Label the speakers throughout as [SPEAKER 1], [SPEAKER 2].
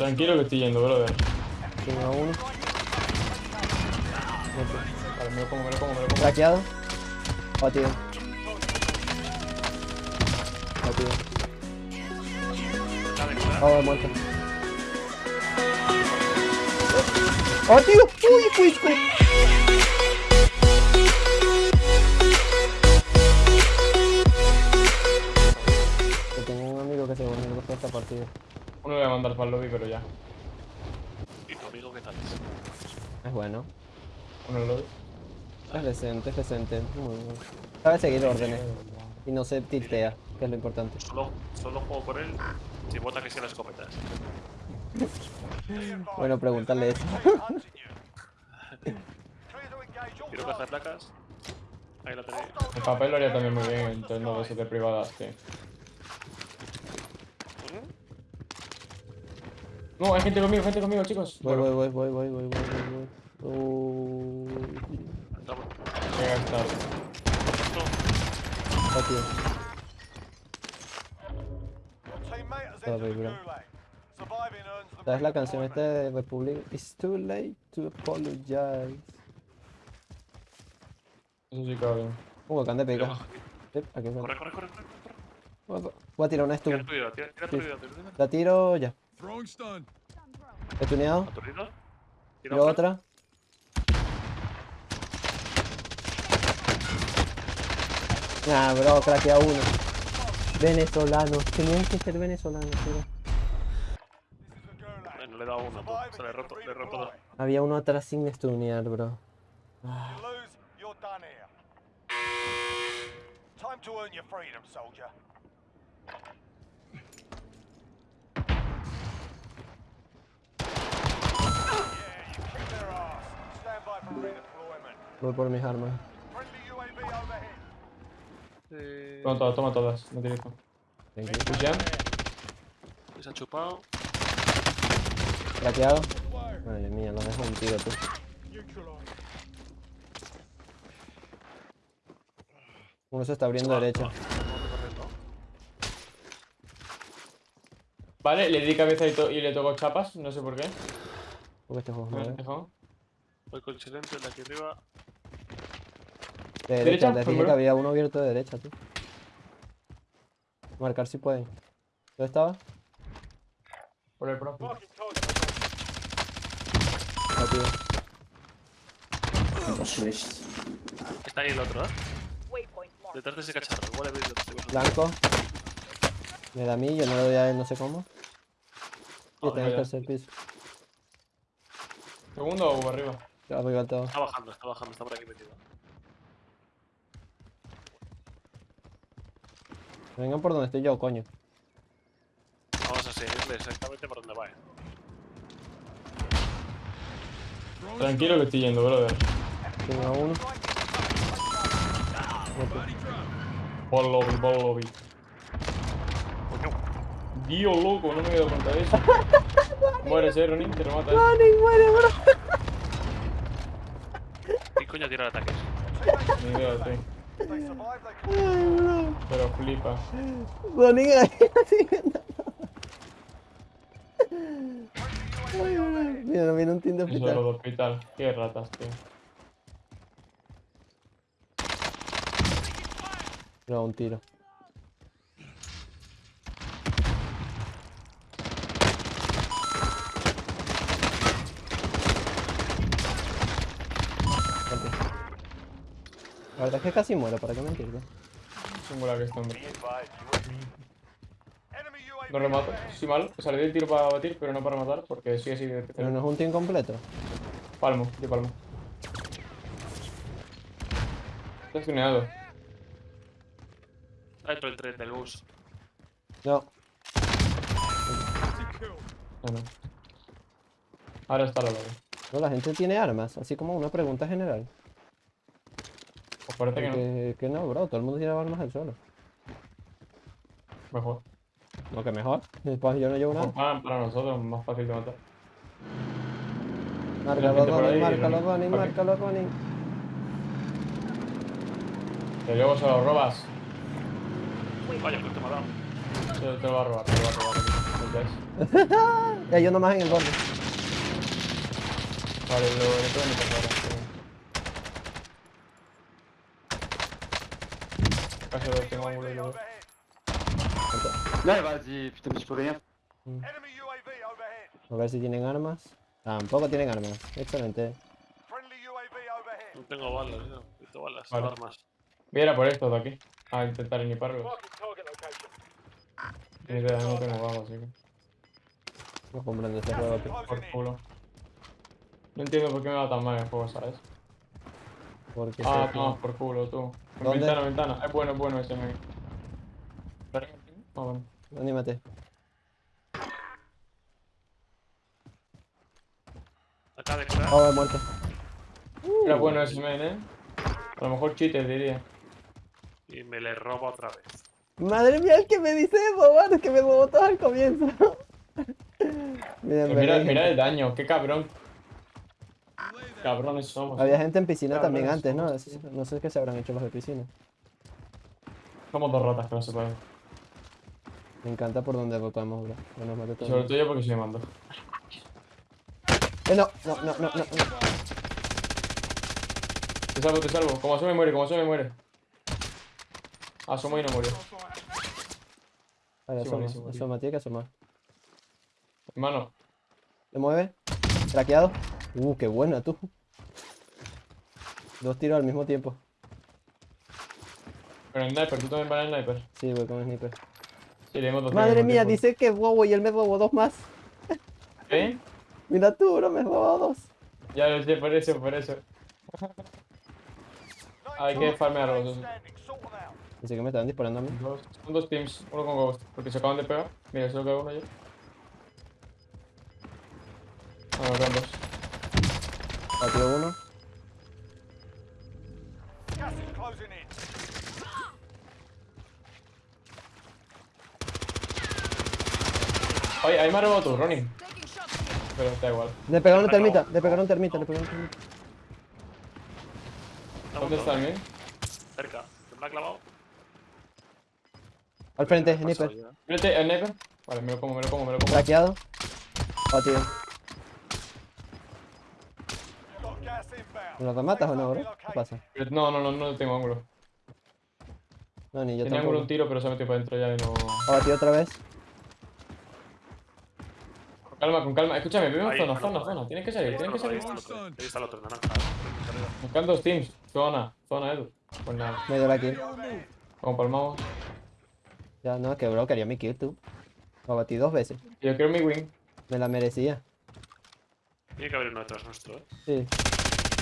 [SPEAKER 1] Tranquilo que estoy yendo, brother.
[SPEAKER 2] Tengo a uno.
[SPEAKER 1] Vale, me lo como, me lo como, me lo como.
[SPEAKER 2] Craqueado. Batido. Batido. Oh, muerto. ¡Oh, tío! ¡Uy, Quisco! Que tengo un amigo que se volvió a esta partida.
[SPEAKER 1] Uno le voy a mandar para el lobby, pero ya.
[SPEAKER 3] ¿Y tu amigo qué tal?
[SPEAKER 2] Es bueno.
[SPEAKER 1] Uno el lobby.
[SPEAKER 2] Es decente, es decente. Muy bueno. Sabe seguir órdenes. Y no se tiltea, que es lo importante.
[SPEAKER 3] Solo, solo juego por él si vota que sea la escopeta.
[SPEAKER 2] Bueno, preguntarle eso.
[SPEAKER 3] Quiero caja de placas. Ahí la tenéis.
[SPEAKER 1] El papel lo haría también muy bien en torno de 7 privadas, No, hay gente conmigo, gente conmigo, chicos.
[SPEAKER 2] Voy, voy, voy, voy, voy, voy, voy, voy.
[SPEAKER 3] Entramos.
[SPEAKER 1] llega
[SPEAKER 4] bro.
[SPEAKER 2] ¿Sabes la canción esta de Republic? It's too late to apologize.
[SPEAKER 1] Eso sí, cabrón.
[SPEAKER 2] Uh, acá de
[SPEAKER 3] Tira
[SPEAKER 2] fue.
[SPEAKER 3] Corre, corre, corre, corre. corre.
[SPEAKER 2] Voy a tirar una
[SPEAKER 3] Tira vida, tira, tira tu
[SPEAKER 2] Sí.
[SPEAKER 3] vida. tira tu vida.
[SPEAKER 2] La tiro ya.
[SPEAKER 4] Throwing stun.
[SPEAKER 2] Estuneado.
[SPEAKER 3] ¿Aturdido? Tira
[SPEAKER 2] Tiro otra. Nah, bro, craquea uno. Venezolanos. Tenían que ser venezolanos, tío.
[SPEAKER 3] Bueno, le he dado uno. tú. Se le he roto, le he roto dos.
[SPEAKER 2] Había uno atrás sin stunear, bro.
[SPEAKER 4] Time to earn your freedom, soldier.
[SPEAKER 2] Voy por mis armas.
[SPEAKER 3] Eh,
[SPEAKER 1] Toma todas, toma todas. No.
[SPEAKER 2] Thank you.
[SPEAKER 1] Pushean.
[SPEAKER 3] se ha chupado.
[SPEAKER 2] Craqueado. Madre mía, lo dejo un tiro, tú. Uno se está abriendo derecha.
[SPEAKER 1] Vale, le di cabeza y, le tocó chapas, no sé por qué.
[SPEAKER 2] Porque este juego es
[SPEAKER 1] Me
[SPEAKER 2] nuevo.
[SPEAKER 1] dejó.
[SPEAKER 3] Voy con el silencio de aquí arriba.
[SPEAKER 2] De
[SPEAKER 1] ¿Derecha?
[SPEAKER 2] derecha, te dije que había uno abierto de derecha, tú. Marcar si pueden. ¿Dónde estaba?
[SPEAKER 1] Por el profe.
[SPEAKER 2] Batido.
[SPEAKER 3] Está ahí el otro, ¿eh? Detrás de ese cacharro. Igual he visto.
[SPEAKER 2] Blanco. Me da a mí, yo no le doy a él, no sé cómo. Y
[SPEAKER 1] Ah,
[SPEAKER 2] está en el tercer piso.
[SPEAKER 1] ¿Segundo o arriba?
[SPEAKER 2] Arriba todo.
[SPEAKER 3] Está bajando, está bajando, está por aquí metido.
[SPEAKER 2] Vengan por donde estoy yo, coño.
[SPEAKER 3] Vamos a seguirle exactamente por donde va. eh.
[SPEAKER 1] Tranquilo que estoy yendo, brother.
[SPEAKER 2] Tengo a uno.
[SPEAKER 1] Ball lobby, ball lobby.
[SPEAKER 3] Coño.
[SPEAKER 1] Dios loco, no me he dado cuenta de eso. Mueres, eh, Ronin, te remata.
[SPEAKER 2] muere, bro!
[SPEAKER 3] ¿Qué coño tira el ataque?
[SPEAKER 1] Ni idea,
[SPEAKER 2] bro.
[SPEAKER 1] Pero flipa.
[SPEAKER 2] Bro. Mira, no viene un team de
[SPEAKER 1] Eso es lo
[SPEAKER 2] hospital.
[SPEAKER 1] de hospital. Qué ratas, tío.
[SPEAKER 2] No, un tiro. La verdad es que casi muero, ¿para qué mentirte?
[SPEAKER 1] Singular que este hombre. No remato. Sí, mal. O sea, le di el tiro para batir, pero no para matar, porque sí, así de
[SPEAKER 2] Pero no es un team completo.
[SPEAKER 1] Palmo, de palmo. Está tuneado.
[SPEAKER 3] Está dentro del tren del bus.
[SPEAKER 2] No,
[SPEAKER 1] No, no. Ahora está la lobby.
[SPEAKER 2] no, la gente tiene armas, así como una pregunta general.
[SPEAKER 1] Parece que no.
[SPEAKER 2] Que, no, bro, todo el mundo tiene armas al suelo.
[SPEAKER 1] Mejor.
[SPEAKER 2] No, que mejor. Después yo no llevo
[SPEAKER 1] Mejor
[SPEAKER 2] nada.
[SPEAKER 1] para, para nosotros, más fácil de matar.
[SPEAKER 2] Márcalo,
[SPEAKER 1] ahí,
[SPEAKER 2] márcalo,
[SPEAKER 1] Ok.
[SPEAKER 2] márcalo, Ronnie.
[SPEAKER 1] Que luego se lo robas.
[SPEAKER 3] Vaya, que te dado.
[SPEAKER 1] Te, te lo va a robar, te lo va a robar.
[SPEAKER 2] Yo nomás en el borde.
[SPEAKER 1] Vale, lo electrónico ahora. Tengo veo.
[SPEAKER 4] Overhead.
[SPEAKER 5] Là, vas-y, putain, mais je peux rien.
[SPEAKER 4] Enemy UAV overhead.
[SPEAKER 2] A ver si tienen armas. Tampoco tienen armas. Excelente.
[SPEAKER 4] Friendly UAV overhead.
[SPEAKER 3] No tengo balas, no. Necesito balas,
[SPEAKER 1] Vale.
[SPEAKER 3] armas.
[SPEAKER 1] Voy a ir a por estos de aquí. A intentar iniparlos. Ni idea, no tengo balas, así que.
[SPEAKER 2] No comprendo este juego, tío.
[SPEAKER 1] Por culo. No entiendo por qué me va tan mal el juego, ¿sabes?
[SPEAKER 2] Porque
[SPEAKER 1] Ah,
[SPEAKER 2] que-
[SPEAKER 1] no, por culo, tú.
[SPEAKER 2] ¿Dónde?
[SPEAKER 1] Ventana, ventana. Es bueno, es bueno ese me. Ah, bueno.
[SPEAKER 2] Anímate.
[SPEAKER 3] Acá de curar.
[SPEAKER 2] Oh, he muerto.
[SPEAKER 1] Era bueno ese men, eh. A lo mejor cheater diría.
[SPEAKER 3] Y me le robo otra vez.
[SPEAKER 2] Madre mía, el que me dice es que me botó al comienzo.
[SPEAKER 1] Mira,
[SPEAKER 2] ven,
[SPEAKER 1] mira el daño, qué cabrón. Cabrones somos.
[SPEAKER 2] Había gente en piscina
[SPEAKER 1] Cabrones
[SPEAKER 2] también antes, ¿no? No sé qué se habrán hecho los de piscina.
[SPEAKER 1] Somos dos ratas que no se pueden.
[SPEAKER 2] Me encanta por donde votamos, bro. No nos mate
[SPEAKER 1] Y
[SPEAKER 2] todo.
[SPEAKER 1] sobre todo yo porque soy mando.
[SPEAKER 2] Eh, no, no, no, no, no.
[SPEAKER 1] Te salvo, te salvo. Como asume muere, como asume muere. Asomo y no murió.
[SPEAKER 2] Vale, asoma, asoma, tiene que asomar.
[SPEAKER 1] Hermano,
[SPEAKER 2] ¿Le mueve? ¿Traqueado? Uh, qué buena tú. Dos tiros al mismo tiempo.
[SPEAKER 1] con el sniper, tú también vas al sniper.
[SPEAKER 2] Sí, voy con el sniper.
[SPEAKER 1] Sí, le dos
[SPEAKER 2] Madre mía, dice que es bobo y él me robó dos más.
[SPEAKER 1] ¿Eh?
[SPEAKER 2] Mira tú, bro, me robó dos.
[SPEAKER 1] Ya lo sé, por eso, por eso. Hay que farmear los dos.
[SPEAKER 2] Dice que me estaban disparando a mí.
[SPEAKER 1] Dos, son dos teams, uno con Ghost, porque se acaban de pegar. Mira, solo queda uno ya. Ah, no, dos.
[SPEAKER 2] Batió uno.
[SPEAKER 1] Ay, ahí me ha robado tú, Ronnie. Pero da igual.
[SPEAKER 2] Le pegaron termita, le pegaron termita, le pegaron termita.
[SPEAKER 1] ¿Dónde está el mío?
[SPEAKER 3] Cerca. ¿Se me ha clavado?
[SPEAKER 2] Al frente, sniper.
[SPEAKER 1] Mírate, el sniper. Vale, me lo como, me lo como, me lo como.
[SPEAKER 2] Traqueado. Batido. ¿Me lo rematas o no, bro? ¿Qué pasa?
[SPEAKER 1] No, no, no, no tengo ángulo.
[SPEAKER 2] No, ni yo
[SPEAKER 1] Tenía ángulo un tiro, pero se ha metido para adentro ya y no.
[SPEAKER 2] Ha batido otra vez.
[SPEAKER 1] Con calma, con calma. Escúchame, vemos zona, zona,
[SPEAKER 3] ahí.
[SPEAKER 1] zona. Tienes que salir, tienes que salir.
[SPEAKER 3] ahí está el otro, naranja. arriba.
[SPEAKER 1] Buscan dos teams. Zona, zona, Edu. Pues nada,
[SPEAKER 2] Medio la kill.
[SPEAKER 1] como palmamos.
[SPEAKER 2] Ya, no, que bro, quería mi kill tú. Lo batí dos veces.
[SPEAKER 1] Yo quiero mi win.
[SPEAKER 2] Me la merecía.
[SPEAKER 3] Tiene que haber uno detrás nuestro, eh.
[SPEAKER 2] Sí.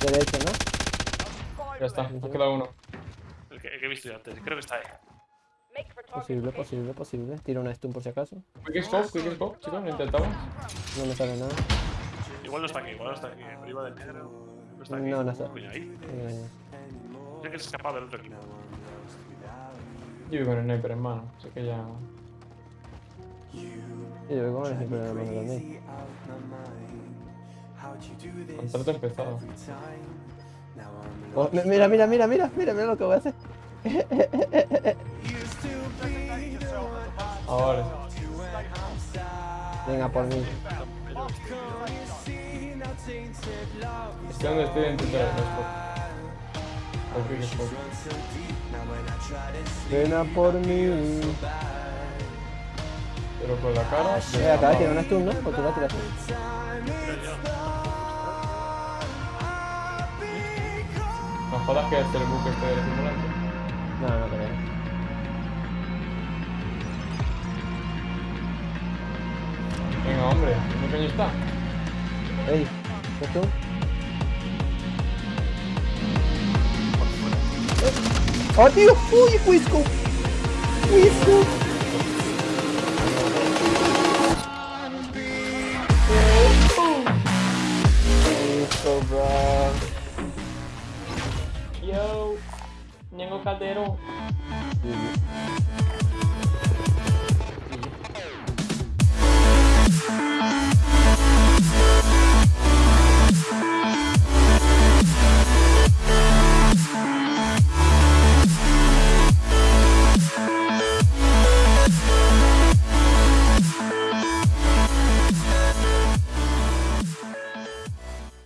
[SPEAKER 2] Derecho, ¿no?
[SPEAKER 1] Ya está,
[SPEAKER 4] left.
[SPEAKER 1] nos queda uno.
[SPEAKER 3] El que, el que he visto yo antes. Creo que está ahí.
[SPEAKER 2] Posible, posible, posible. Tiro una stun por si acaso.
[SPEAKER 1] Quick scope, quick scope, chicos, lo intentamos.
[SPEAKER 2] No me sale nada.
[SPEAKER 3] Igual no está aquí, igual no está aquí. Arriba del negro. No está aquí.
[SPEAKER 2] No, no está.
[SPEAKER 3] Coño, ahí.
[SPEAKER 2] Eh,
[SPEAKER 3] que se escapado del otro equipo.
[SPEAKER 1] Yo vivo en el sniper, hermano. Así que ya.
[SPEAKER 2] yo voy con el sniper la mano también.
[SPEAKER 1] Contrato empezado.
[SPEAKER 2] Oh, mi- mira, mira, mira, mira, mira, mira lo que voy a hacer.
[SPEAKER 4] Designate yourself as a man.
[SPEAKER 1] Ah, vale.
[SPEAKER 2] Venga por mí.
[SPEAKER 1] Estoy donde estoy. O quick scope.
[SPEAKER 2] Ven a por mí.
[SPEAKER 1] Pero con la cara. de-
[SPEAKER 2] Eh, acá tiene una stun, ¿no? ¿O tú la tiraste?
[SPEAKER 1] Jodas que este el buque este del simulante.
[SPEAKER 2] No, no creo.
[SPEAKER 1] Venga, hombre, ¿qué coño está?
[SPEAKER 2] Ey, ¿ves tú? ¡Oh, tío! ¡Uy! ¡Whisco! Whisco,